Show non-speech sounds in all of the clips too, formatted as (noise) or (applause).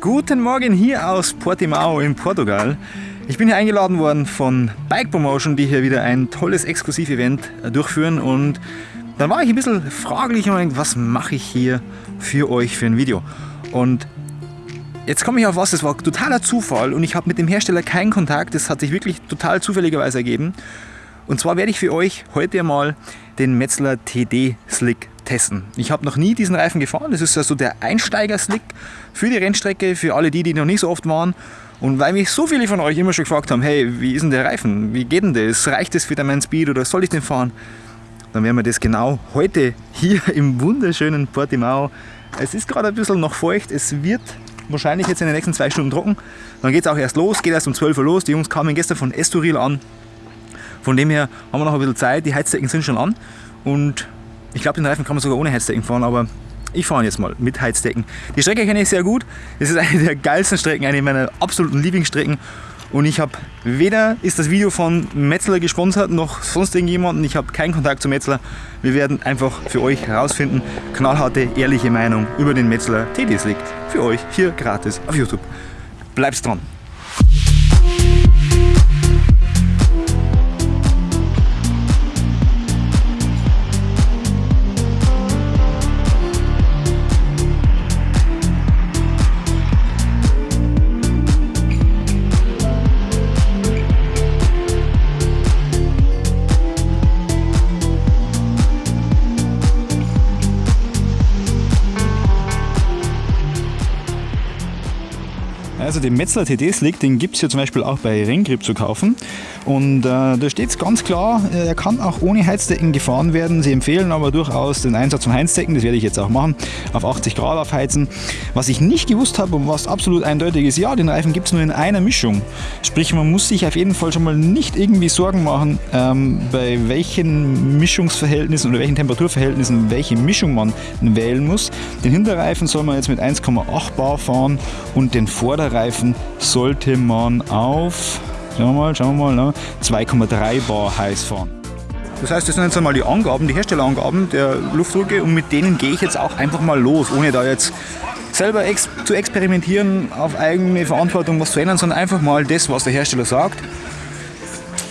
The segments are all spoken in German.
Guten Morgen hier aus Portimao in Portugal. Ich bin hier eingeladen worden von Bike Promotion, die hier wieder ein tolles Exklusiv-Event durchführen und dann war ich ein bisschen fraglich und was mache ich hier für euch für ein Video? Und jetzt komme ich auf was, das war totaler Zufall und ich habe mit dem Hersteller keinen Kontakt, das hat sich wirklich total zufälligerweise ergeben. Und zwar werde ich für euch heute einmal den Metzler TD Slick testen. Ich habe noch nie diesen Reifen gefahren. Das ist also der Einsteiger-Slick für die Rennstrecke, für alle die, die noch nicht so oft waren. Und weil mich so viele von euch immer schon gefragt haben, hey, wie ist denn der Reifen? Wie geht denn das? Reicht das für meinen Speed oder soll ich den fahren? Dann werden wir das genau heute hier im wunderschönen Portimao. Es ist gerade ein bisschen noch feucht. Es wird wahrscheinlich jetzt in den nächsten zwei Stunden trocken. Dann geht es auch erst los, geht erst um 12 Uhr los. Die Jungs kamen gestern von Estoril an. Von dem her haben wir noch ein bisschen Zeit. Die Heizdecken sind schon an. Und ich glaube, den Reifen kann man sogar ohne Heizdecken fahren, aber ich fahre jetzt mal mit Heizdecken. Die Strecke kenne ich sehr gut. Es ist eine der geilsten Strecken, eine meiner absoluten Lieblingsstrecken. Und ich habe weder ist das Video von Metzler gesponsert, noch sonst irgendjemanden. Ich habe keinen Kontakt zu Metzler. Wir werden einfach für euch herausfinden, knallharte, ehrliche Meinung über den Metzler TD Slick. Für euch hier gratis auf YouTube. Bleibt dran! Also den Metzler TD Slick, den gibt es ja zum Beispiel auch bei Renngrip zu kaufen. Und äh, da steht es ganz klar, äh, er kann auch ohne Heizdecken gefahren werden. Sie empfehlen aber durchaus den Einsatz von Heizdecken, das werde ich jetzt auch machen, auf 80 Grad aufheizen. Was ich nicht gewusst habe und was absolut eindeutig ist, ja, den Reifen gibt es nur in einer Mischung. Sprich, man muss sich auf jeden Fall schon mal nicht irgendwie Sorgen machen, ähm, bei welchen Mischungsverhältnissen oder welchen Temperaturverhältnissen welche Mischung man wählen muss. Den Hinterreifen soll man jetzt mit 1,8 Bar fahren und den Vorderreifen Reifen sollte man auf schauen wir mal, schauen wir mal, 2,3 Bar heiß fahren. Das heißt, das sind jetzt einmal die Angaben, die Herstellerangaben der Luftdrücke und mit denen gehe ich jetzt auch einfach mal los, ohne da jetzt selber ex zu experimentieren, auf eigene Verantwortung was zu ändern, sondern einfach mal das, was der Hersteller sagt.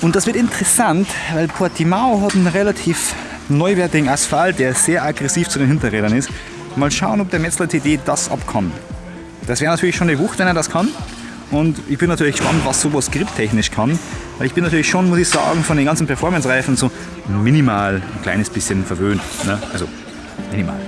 Und das wird interessant, weil Portimao hat einen relativ neuwertigen Asphalt, der sehr aggressiv zu den Hinterrädern ist. Mal schauen, ob der Metzler TD das abkann. Das wäre natürlich schon eine Wucht, wenn er das kann. Und ich bin natürlich gespannt, was sowas griptechnisch kann. Weil ich bin natürlich schon, muss ich sagen, von den ganzen Performance-Reifen so minimal ein kleines bisschen verwöhnt. Ne? Also minimal.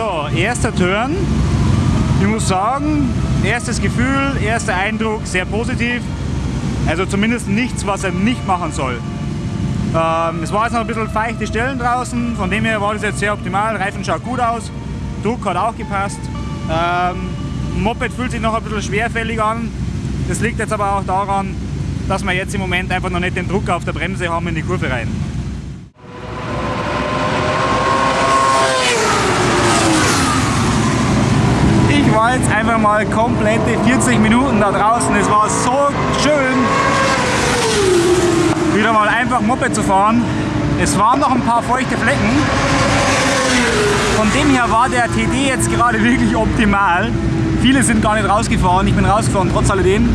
So, erster Turn. Ich muss sagen, erstes Gefühl, erster Eindruck sehr positiv. Also zumindest nichts, was er nicht machen soll. Ähm, es war jetzt noch ein bisschen feuchte Stellen draußen, von dem her war das jetzt sehr optimal. Reifen schaut gut aus, Druck hat auch gepasst. Ähm, Moped fühlt sich noch ein bisschen schwerfällig an. Das liegt jetzt aber auch daran, dass wir jetzt im Moment einfach noch nicht den Druck auf der Bremse haben in die Kurve rein. Jetzt einfach mal komplette 40 Minuten da draußen. Es war so schön, wieder mal einfach Moped zu fahren. Es waren noch ein paar feuchte Flecken. Von dem her war der TD jetzt gerade (laughs) wirklich optimal. Viele sind gar nicht rausgefahren, ich bin rausgefahren trotz alledem.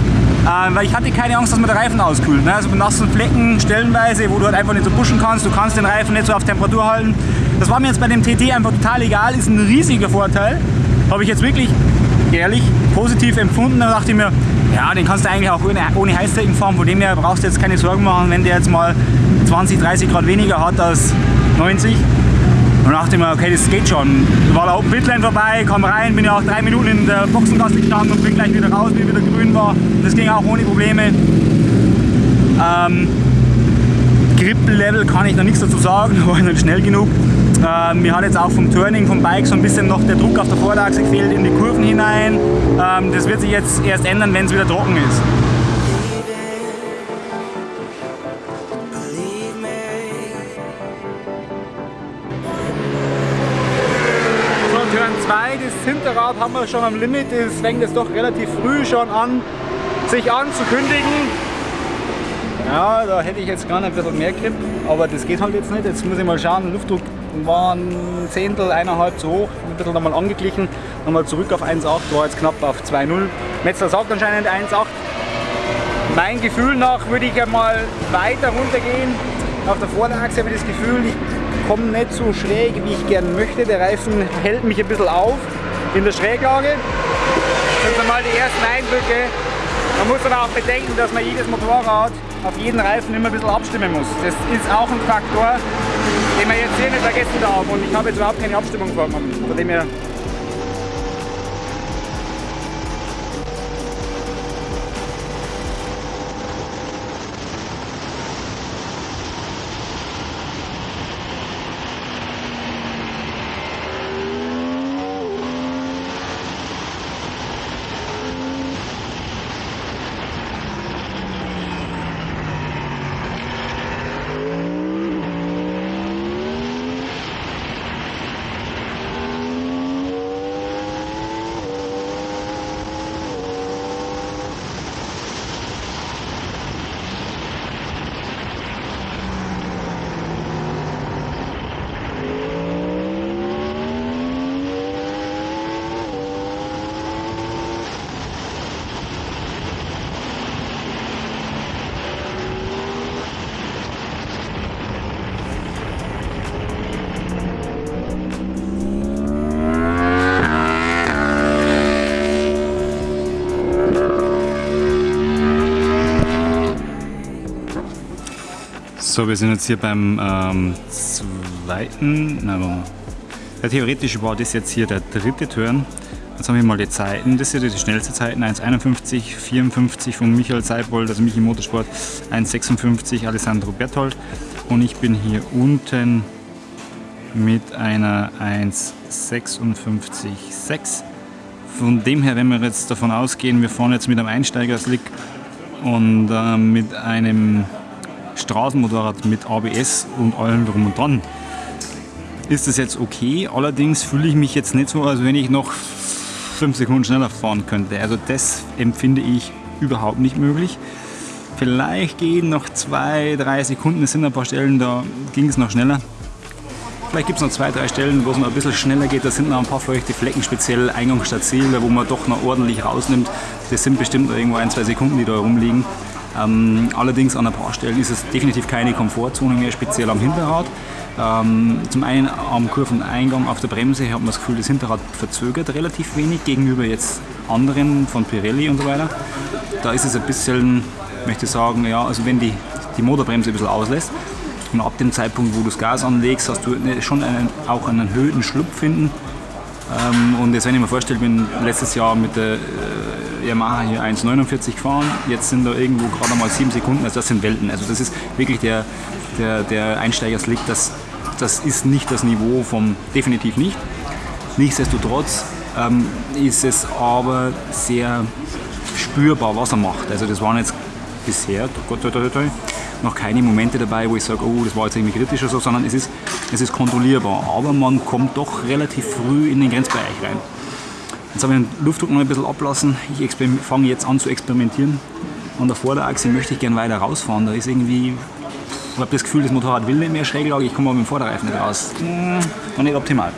Äh, weil ich hatte keine Angst, dass mir der Reifen auskühlt. Ne? Also mit nassen Flecken stellenweise, wo du halt einfach nicht so pushen kannst, du kannst den Reifen nicht so auf Temperatur halten. Das war mir jetzt bei dem TT einfach total egal, ist ein riesiger Vorteil. Habe ich jetzt wirklich ehrlich positiv empfunden. Da dachte ich mir, ja, den kannst du eigentlich auch ohne, ohne Heißdecken fahren. Von dem her brauchst du jetzt keine Sorgen machen, wenn der jetzt mal 20, 30 Grad weniger hat als 90. Und dachte ich mir, okay, das geht schon. War der Open Pitline vorbei, kam rein, bin ja auch drei Minuten in der Boxengasse gestanden und bin gleich wieder raus, wie wieder grün war. Das ging auch ohne Probleme. Ähm, Grip-Level kann ich noch nichts dazu sagen, (laughs) war nicht schnell genug. Ähm, mir hat jetzt auch vom Turning vom Bike so ein bisschen noch der Druck auf der Vorderachse gefehlt in die Kurven hinein. Ähm, das wird sich jetzt erst ändern, wenn es wieder trocken ist. das Hinterrad haben wir schon am Limit, es fängt jetzt doch relativ früh schon an, sich anzukündigen. Ja, da hätte ich jetzt gerne ein bisschen mehr Grip, aber das geht halt jetzt nicht. Jetzt muss ich mal schauen, Luftdruck war ein Zehntel, eineinhalb zu hoch, ein bisschen nochmal angeglichen, nochmal zurück auf 1,8, war jetzt knapp auf 2,0. Metzler sagt anscheinend 1,8. Mein Gefühl nach würde ich einmal weiter runtergehen. Auf der Vorderachse habe ich das Gefühl, ich komme nicht so schräg, wie ich gerne möchte. Der Reifen hält mich ein bisschen auf in der Schräglage. Das sind einmal die ersten Eindrücke. Man muss aber auch bedenken, dass man jedes Motorrad auf jeden Reifen immer ein bisschen abstimmen muss. Das ist auch ein Faktor, den man jetzt hier nicht vergessen darf. Und ich habe jetzt überhaupt keine Abstimmung vorgenommen. Von dem her So, wir sind jetzt hier beim ähm, zweiten, nein, ja, theoretisch war das jetzt hier der dritte Turn. Jetzt haben wir mal die Zeiten, das sind die schnellste Zeiten, 1,51, 54 von Michael Seibold, also Michi Motorsport, 1,56 Alessandro Berthold und ich bin hier unten mit einer 1,56,6. Von dem her, wenn wir jetzt davon ausgehen, wir fahren jetzt mit einem Einsteigerslick und äh, mit einem Straßenmotorrad mit ABS und allem drum und dran. Ist das jetzt okay? Allerdings fühle ich mich jetzt nicht so, als wenn ich noch 5 Sekunden schneller fahren könnte. Also das empfinde ich überhaupt nicht möglich. Vielleicht gehen noch 2, 3 Sekunden, es sind ein paar Stellen, da ging es noch schneller. Vielleicht gibt es noch zwei, drei Stellen, wo es noch ein bisschen schneller geht. Da sind noch ein paar feuchte Flecken, speziell Eingangsstadt Ziel, wo man doch noch ordentlich rausnimmt. Das sind bestimmt irgendwo ein, zwei Sekunden, die da rumliegen. Ähm, allerdings an ein paar Stellen ist es definitiv keine Komfortzone mehr, speziell am Hinterrad. Ähm, zum einen am Kurveneingang auf der Bremse hat man das Gefühl, das Hinterrad verzögert relativ wenig gegenüber jetzt anderen von Pirelli und so weiter. Da ist es ein bisschen, möchte ich sagen, ja, also wenn die, die Motorbremse ein bisschen auslässt und ab dem Zeitpunkt, wo du das Gas anlegst, hast du schon einen, auch einen erhöhten Schlupf finden. Ähm, und jetzt, wenn ich mir vorstelle, bin letztes Jahr mit der äh, Yamaha hier 1,49 gefahren, jetzt sind da irgendwo gerade mal 7 Sekunden, also das sind Welten. Also das ist wirklich der, der, der Einsteigerslick, das, das ist nicht das Niveau vom, definitiv nicht. Nichtsdestotrotz ähm, ist es aber sehr spürbar, was er macht. Also das waren jetzt bisher, Gott, Gott, Gott, noch keine Momente dabei, wo ich sage, oh, das war jetzt irgendwie kritisch oder so, sondern es ist, es ist kontrollierbar. Aber man kommt doch relativ früh in den Grenzbereich rein. Jetzt habe ich den Luftdruck noch ein bisschen ablassen. Ich fange jetzt an zu experimentieren. An der Vorderachse möchte ich gerne weiter rausfahren. Da ist irgendwie, ich habe das Gefühl, das Motorrad will nicht mehr Schräglage, ich komme aber mit dem Vorderreifen nicht raus. Hm, noch nicht optimal.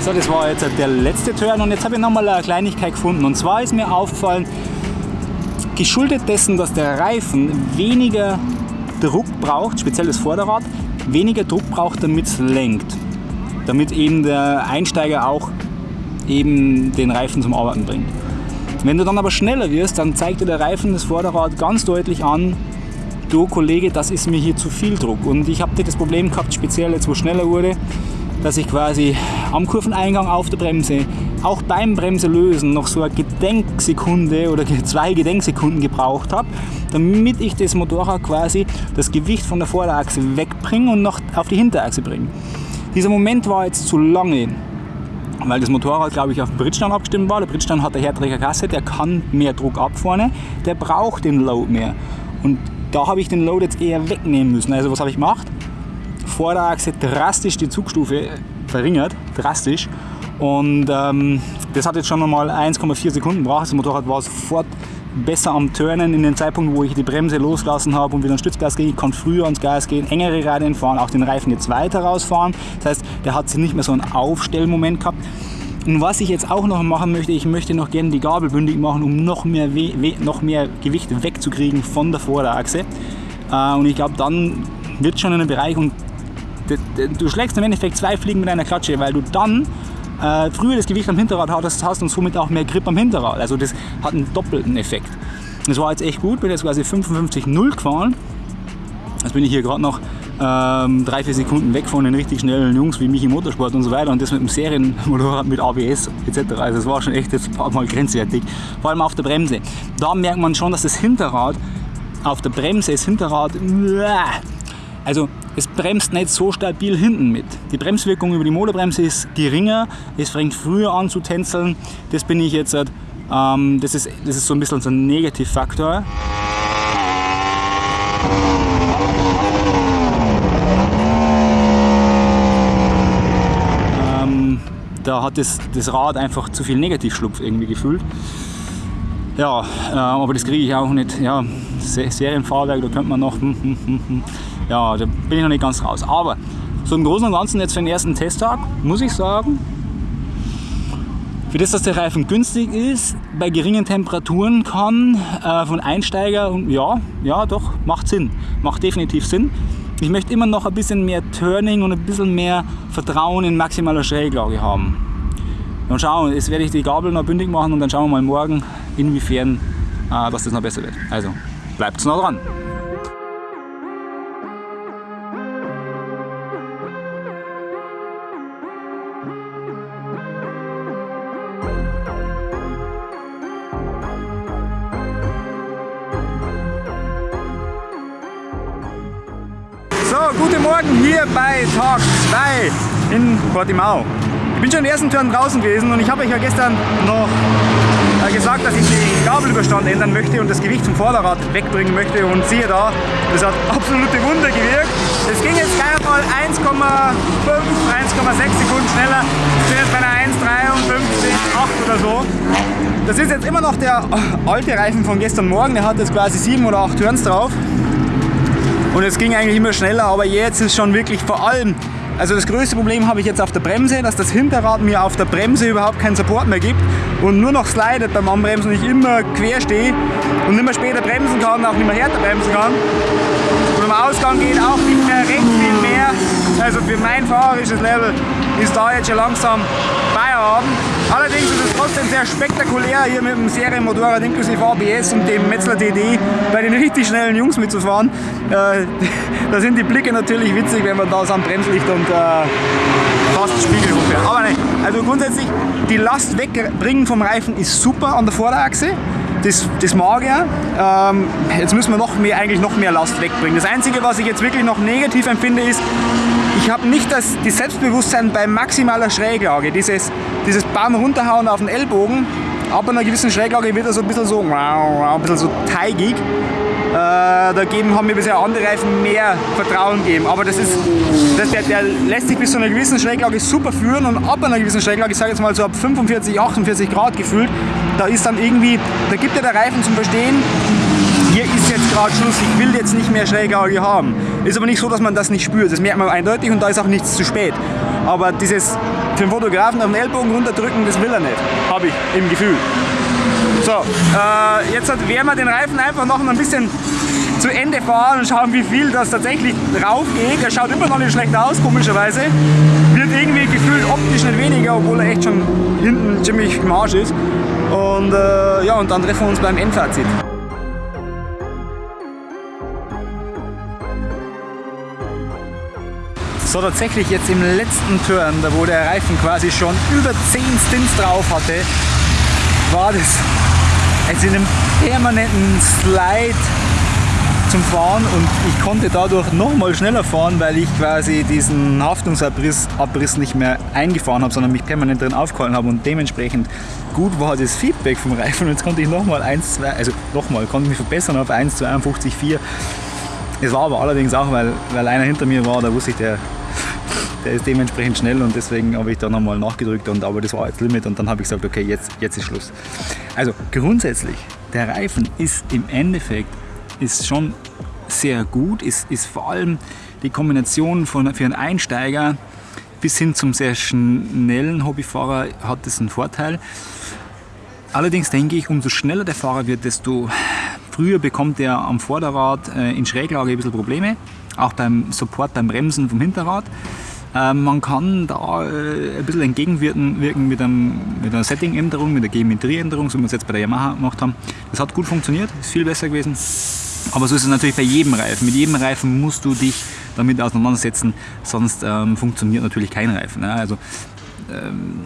So, das war jetzt der letzte Turn und jetzt habe ich nochmal eine Kleinigkeit gefunden. Und zwar ist mir aufgefallen, geschuldet dessen, dass der Reifen weniger Druck braucht, speziell das Vorderrad, weniger Druck braucht, damit es lenkt. Damit eben der Einsteiger auch eben den Reifen zum Arbeiten bringt. Wenn du dann aber schneller wirst, dann zeigt dir der Reifen das Vorderrad ganz deutlich an, du Kollege, das ist mir hier zu viel Druck. Und ich habe das Problem gehabt, speziell jetzt wo es schneller wurde, dass ich quasi am Kurveneingang auf der Bremse, auch beim Bremse lösen, noch so eine Gedenksekunde oder (laughs) zwei Gedenksekunden gebraucht habe, damit ich das Motorrad quasi das Gewicht von der Vorderachse wegbringe und noch auf die Hinterachse bringe. Dieser Moment war jetzt zu lange, weil das Motorrad, glaube ich, auf den Bridgestone abgestimmt war. Der Bridgestone hat eine härtere Kasse, der kann mehr Druck ab vorne, der braucht den Load mehr. Und da habe ich den Load jetzt eher wegnehmen müssen. Also was habe ich gemacht? Vorderachse drastisch die Zugstufe verringert, drastisch. Und ähm, das hat jetzt schon einmal 1,4 Sekunden gebraucht. Das Motorrad war sofort besser am Turnen in den Zeitpunkt, wo ich die Bremse losgelassen habe und wieder ein Stützgas gehe. Ich kann früher ans Gas gehen, engere Radien fahren, auch den Reifen jetzt weiter rausfahren. Das heißt, der hat nicht mehr so einen Aufstellmoment gehabt. Und was ich jetzt auch noch machen möchte, ich möchte noch gerne die Gabel bündig machen, um noch mehr, noch mehr Gewicht wegzukriegen von der Vorderachse. Äh, und ich glaube, dann wird schon in einem Bereich, und du schlägst im Endeffekt zwei Fliegen mit einer Klatsche, weil du dann äh, früher das Gewicht am Hinterrad hast, hast und somit auch mehr Grip am Hinterrad. Also das hat einen doppelten Effekt. Das war jetzt echt gut, bin jetzt quasi 55,0 gefahren. Jetzt bin ich hier gerade noch ähm, drei, vier Sekunden weg von den richtig schnellen Jungs wie mich im Motorsport und so weiter und das mit dem Serienmotorrad mit ABS etc. Also das war schon echt jetzt ein paar Mal (laughs) grenzwertig, vor allem auf der Bremse. Da merkt man schon, dass das Hinterrad auf der Bremse, das Hinterrad, (laughs) also es bremst nicht so stabil hinten mit. Die Bremswirkung über die Motorbremse ist geringer, es fängt früher an zu tänzeln. Das bin ich jetzt, ähm, das, ist, das ist so ein bisschen so ein Negativfaktor. Ähm, da hat das, das Rad einfach zu viel Negativschlupf irgendwie gefühlt. Ja, äh, aber das kriege ich auch nicht. Ja, Serienfahrwerk, da könnte man noch. Hm, hm, hm, ja, da bin ich noch nicht ganz raus. Aber so im Großen und Ganzen jetzt für den ersten Testtag, muss ich sagen, für das, dass der Reifen günstig ist, bei geringen Temperaturen kann, äh, von Einsteiger, und ja, ja doch, macht Sinn, macht definitiv Sinn. Ich möchte immer noch ein bisschen mehr Turning und ein bisschen mehr Vertrauen in maximaler Schräglage haben. Und schauen, jetzt werde ich die Gabel noch bündig machen und dann schauen wir mal morgen, inwiefern äh, dass das noch besser wird. Also, bleibt noch dran! Guten Morgen hier bei Tag 2 in Portimao. Ich bin schon den ersten Turn draußen gewesen und ich habe euch ja gestern noch äh, gesagt, dass ich den Gabelüberstand ändern möchte und das Gewicht vom Vorderrad wegbringen möchte und siehe da, das hat (laughs) absolute Wunder gewirkt. Es ging jetzt gleich mal 1,5, 1,6 Sekunden schneller. Jetzt bei einer 1,53,8 oder so. Das ist jetzt immer noch der (laughs) alte Reifen von gestern Morgen, der hat jetzt quasi 7 oder 8 Turns drauf. Und es ging eigentlich immer schneller, aber jetzt ist schon wirklich vor allem, also das größte Problem habe ich jetzt auf der Bremse, dass das Hinterrad mir auf der Bremse überhaupt keinen Support mehr gibt und nur noch slidet beim Anbremsen und ich immer quer stehe und nicht mehr später bremsen kann, auch nicht mehr härter bremsen kann. Und am Ausgang geht auch nicht mehr recht viel mehr. Also für mein fahrerisches Level ist da jetzt schon langsam Feierabend. Allerdings ist es trotzdem sehr spektakulär, hier mit dem Serienmotorrad inklusive ABS und dem Metzler DD bei den richtig schnellen Jungs mitzufahren. Äh, (laughs) da sind die Blicke natürlich witzig, wenn man da so am Bremslicht und äh, fast Spiegel hochfährt. Aber nein, also grundsätzlich, die Last wegbringen vom Reifen ist super an der Vorderachse. Das, das mag er. Ähm, jetzt müssen wir noch mehr, eigentlich noch mehr Last wegbringen. Das Einzige, was ich jetzt wirklich noch negativ empfinde, ist, ich habe nicht das, das Selbstbewusstsein bei maximaler Schräglage. Dieses, dieses Baum runterhauen auf den Ellbogen, ab einer gewissen Schräglage wird er so ein bisschen so, ein bisschen so teigig. Äh, da geben, haben mir bisher andere Reifen mehr Vertrauen gegeben. Aber das ist, das, der, der lässt sich bis zu einer gewissen Schräglage super führen und ab einer gewissen Schräglage, ich sage jetzt mal so ab 45, 48 Grad gefühlt, da ist dann irgendwie, da gibt ja der Reifen zum Verstehen, hier ist jetzt gerade Schluss, ich will jetzt nicht mehr Schräglage haben. Ist aber nicht so, dass man das nicht spürt, das merkt man eindeutig und da ist auch nichts zu spät. Aber dieses für den Fotografen auf den Ellbogen runterdrücken, das will er nicht, habe ich im Gefühl. So, äh, jetzt werden wir den Reifen einfach noch ein bisschen zu Ende fahren und schauen, wie viel das tatsächlich drauf geht. Er schaut immer noch nicht schlecht aus, komischerweise. Wird irgendwie gefühlt optisch nicht weniger, obwohl er echt schon hinten ziemlich im Arsch ist. Und äh, ja, und dann treffen wir uns beim Endfazit. So tatsächlich jetzt im letzten Turn, da wo der Reifen quasi schon über 10 Stints drauf hatte, war das jetzt in einem permanenten Slide zum Fahren und ich konnte dadurch noch mal schneller fahren, weil ich quasi diesen Haftungsabriss Abriss nicht mehr eingefahren habe, sondern mich permanent drin aufgehalten habe und dementsprechend gut war das Feedback vom Reifen jetzt konnte ich nochmal 1, 2, also nochmal, konnte mich verbessern auf 1, 52, 4. Es war aber allerdings auch, weil, weil einer hinter mir war, da wusste ich, der, der ist dementsprechend schnell und deswegen habe ich da nochmal nachgedrückt und aber das war jetzt Limit und dann habe ich gesagt, okay, jetzt, jetzt ist Schluss. Also grundsätzlich, der Reifen ist im Endeffekt ist schon sehr gut, ist, ist vor allem die Kombination von, für einen Einsteiger bis hin zum sehr schnellen Hobbyfahrer hat das einen Vorteil. Allerdings denke ich, umso schneller der Fahrer wird, desto früher bekommt er am Vorderrad äh, in Schräglage ein bisschen Probleme, auch beim Support, beim Bremsen vom Hinterrad. Äh, man kann da äh, ein bisschen entgegenwirken wirken mit, einem, mit einer Setting-Änderung, mit einer Geometrieänderung, so wie wir es jetzt bei der Yamaha gemacht haben. Das hat gut funktioniert, ist viel besser gewesen. Aber so ist es natürlich bei jedem Reifen. Mit jedem Reifen musst du dich damit auseinandersetzen, sonst ähm, funktioniert natürlich kein Reifen. Ne? Also ähm,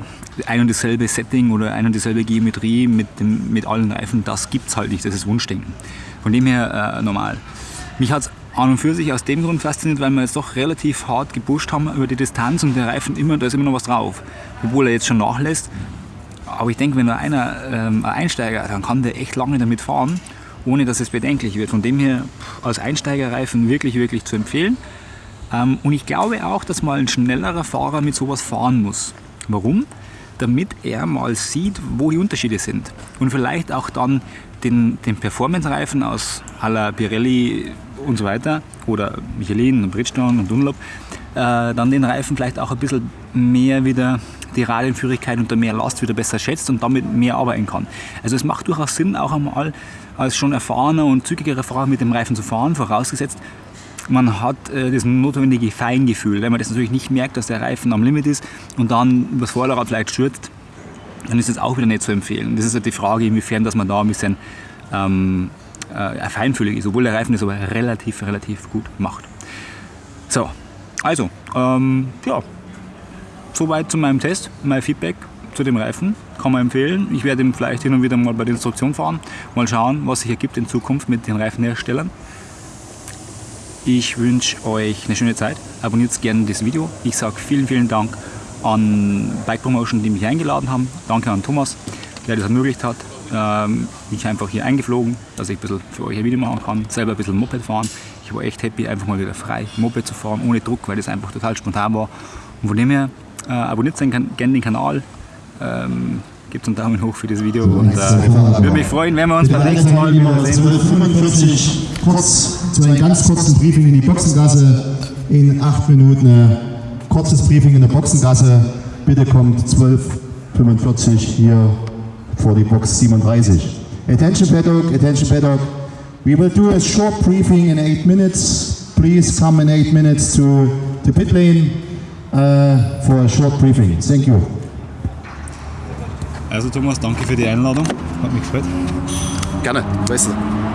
ein und dasselbe Setting oder ein und dieselbe Geometrie mit, dem, mit allen Reifen, das gibt es halt nicht, das ist Wunschdenken. Von dem her äh, normal. Mich hat es an und für sich aus dem Grund fasziniert, weil wir jetzt doch relativ hart gepusht haben über die Distanz und der Reifen immer, da ist immer noch was drauf. Obwohl er jetzt schon nachlässt. Aber ich denke, wenn einer ähm, ein Einsteiger, dann kann der echt lange damit fahren, ohne dass es bedenklich wird. Von dem her als Einsteigerreifen wirklich, wirklich zu empfehlen. Ähm, und ich glaube auch, dass mal ein schnellerer Fahrer mit sowas fahren muss. Warum? Damit er mal sieht, wo die Unterschiede sind. Und vielleicht auch dann den, den Performance-Reifen aus à la Pirelli und so weiter oder Michelin und Bridgestone und Dunlop, äh, dann den Reifen vielleicht auch ein bisschen mehr wieder die Radienführigkeit unter mehr Last wieder besser schätzt und damit mehr arbeiten kann. Also es macht durchaus Sinn, auch einmal als schon erfahrener und zügigerer Fahrer mit dem Reifen zu fahren, vorausgesetzt, man hat äh, das notwendige Feingefühl. Wenn man das natürlich nicht merkt, dass der Reifen am Limit ist und dann übers Vorderrad vielleicht stürzt, dann ist das auch wieder nicht zu empfehlen. Das ist halt die Frage, inwiefern dass man da ein bisschen ähm, äh, feinfühlig ist, obwohl der Reifen das aber relativ, relativ gut macht. So, also, ähm, ja, soweit zu meinem Test, mein Feedback zu dem Reifen. Kann man empfehlen. Ich werde ihn vielleicht hin und wieder mal bei der Instruktion fahren. Mal schauen, was sich ergibt in Zukunft mit den Reifenherstellern. Ich wünsche euch eine schöne Zeit. Abonniert gerne das Video. Ich sage vielen, vielen Dank an Bike Promotion, die mich eingeladen haben. Danke an Thomas, der das ermöglicht hat. Ähm, mich einfach hier eingeflogen, dass ich ein bisschen für euch ein Video machen kann. Selber ein bisschen Moped fahren. Ich war echt happy, einfach mal wieder frei Moped zu fahren, ohne Druck, weil das einfach total spontan war. Und von dem her, äh, abonniert gerne den Kanal. Ähm, Gebt einen Daumen hoch für das Video und äh, würde mich freuen, wenn wir uns beim nächsten Mal wieder sehen. 12.45 kurz zu einem ganz kurzen Briefing in die Boxengasse. In acht Minuten ein kurzes Briefing in der Boxengasse. Bitte kommt 12.45 hier vor die Box 37. Attention Paddock, attention Paddock. We will do a short briefing in eight minutes. Please come in eight minutes to the pit lane uh, for a short briefing. Thank you. Also Thomas, danke für die Einladung. Hat mich gefreut. Gerne, weißt du.